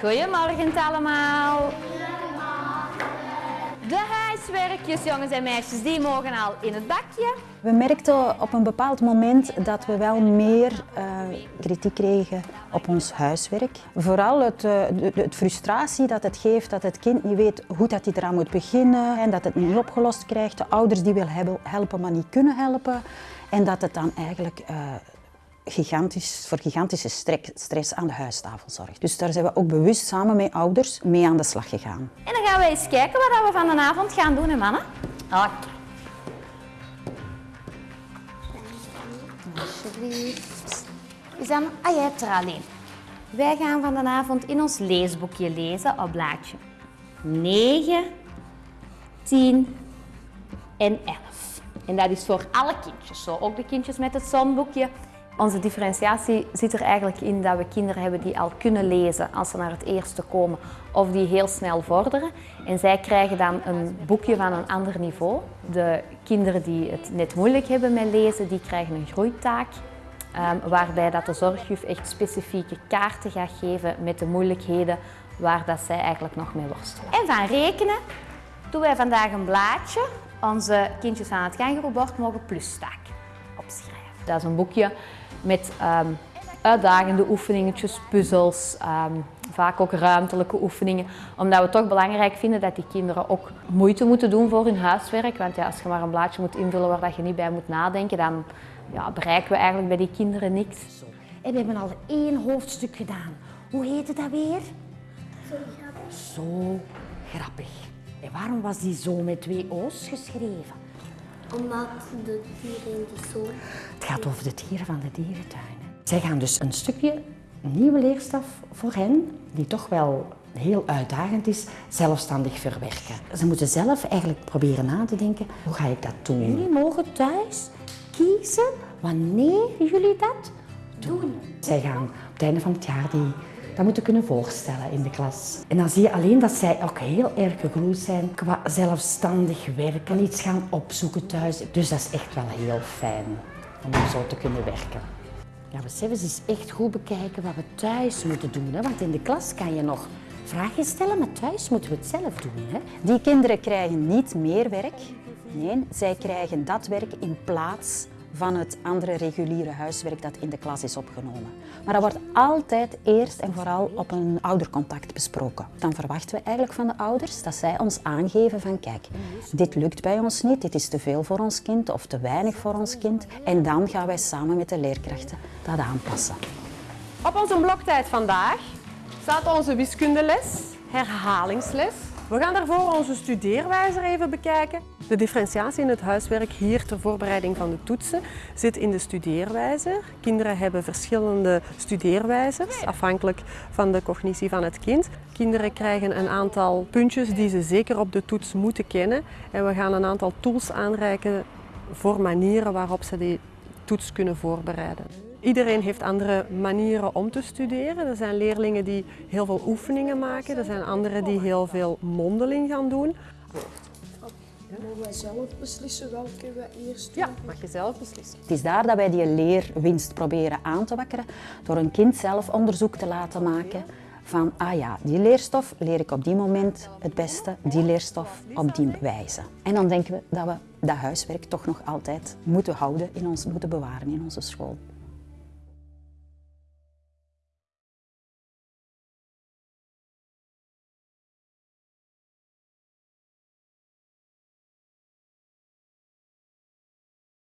Goedemorgen allemaal. De huiswerkjes, jongens en meisjes, die mogen al in het bakje. We merkten op een bepaald moment dat we wel meer uh, kritiek kregen op ons huiswerk. Vooral het, uh, de, frustratie dat het geeft dat het kind niet weet hoe dat hij eraan moet beginnen en dat het niet opgelost krijgt. De ouders die willen helpen, maar niet kunnen helpen. En dat het dan eigenlijk uh, gigantisch, voor gigantische stress aan de huistafel zorgt. Dus daar zijn we ook bewust samen met ouders mee aan de slag gegaan. En dan gaan we eens kijken wat we van de avond gaan doen, hè mannen? Oké. Alsjeblieft. Is dan, ah, jij hebt er alleen. Wij gaan van de avond in ons leesboekje lezen op blaadje 9, 10 en 11. En dat is voor alle kindjes, zo ook de kindjes met het zonboekje. Onze differentiatie zit er eigenlijk in dat we kinderen hebben die al kunnen lezen als ze naar het eerste komen of die heel snel vorderen. En zij krijgen dan een boekje van een ander niveau. De kinderen die het net moeilijk hebben met lezen, die krijgen een groeitaak. Um, waarbij dat de zorgjuf echt specifieke kaarten gaat geven met de moeilijkheden waar dat zij eigenlijk nog mee worstelen. En van rekenen doen wij vandaag een blaadje. Onze kindjes aan het kangeroebord mogen plustaak Dat is een boekje met um, uitdagende oefeningetjes, puzzels, um, vaak ook ruimtelijke oefeningen. Omdat we toch belangrijk vinden dat die kinderen ook moeite moeten doen voor hun huiswerk. Want ja, als je maar een blaadje moet invullen waar dat je niet bij moet nadenken, dan ja, bereiken we eigenlijk bij die kinderen niks. En we hebben al één hoofdstuk gedaan. Hoe heette dat weer? Zo grappig. Zo grappig. En waarom was die zo met twee O's geschreven? Omdat de dieren in de zon... Het gaat over de dieren van de dierentuinen. Zij gaan dus een stukje nieuwe leerstof voor hen, die toch wel heel uitdagend is, zelfstandig verwerken. Ze moeten zelf eigenlijk proberen na te denken, hoe ga ik dat doen? Jullie mogen thuis kiezen wanneer jullie dat doen. Zij gaan op het einde van het jaar die dat moeten kunnen voorstellen in de klas. En dan zie je alleen dat zij ook heel erg gegroeid zijn qua zelfstandig werken, iets gaan opzoeken thuis. Dus dat is echt wel heel fijn om zo te kunnen werken. Ja, ze eens echt goed bekijken wat we thuis moeten doen. Hè? Want in de klas kan je nog vragen stellen, maar thuis moeten we het zelf doen. Hè? Die kinderen krijgen niet meer werk. Nee, zij krijgen dat werk in plaats van het andere reguliere huiswerk dat in de klas is opgenomen. Maar dat wordt altijd eerst en vooral op een oudercontact besproken. Dan verwachten we eigenlijk van de ouders dat zij ons aangeven van kijk, dit lukt bij ons niet, dit is te veel voor ons kind of te weinig voor ons kind. En dan gaan wij samen met de leerkrachten dat aanpassen. Op onze bloktijd vandaag staat onze wiskundeles, herhalingsles. We gaan daarvoor onze studeerwijzer even bekijken. De differentiatie in het huiswerk hier ter voorbereiding van de toetsen zit in de studeerwijzer. Kinderen hebben verschillende studeerwijzers, afhankelijk van de cognitie van het kind. Kinderen krijgen een aantal puntjes die ze zeker op de toets moeten kennen. En we gaan een aantal tools aanreiken voor manieren waarop ze die toets kunnen voorbereiden. Iedereen heeft andere manieren om te studeren. Er zijn leerlingen die heel veel oefeningen maken. Er zijn anderen die heel veel mondeling gaan doen. Mogen wij zelf beslissen welke we eerst doen? Ja, mag je zelf beslissen. Het is daar dat wij die leerwinst proberen aan te wakkeren door een kind zelf onderzoek te laten maken van, ah ja, die leerstof leer ik op die moment het beste, die leerstof op die wijze. En dan denken we dat we dat huiswerk toch nog altijd moeten houden, in ons, moeten bewaren in onze school.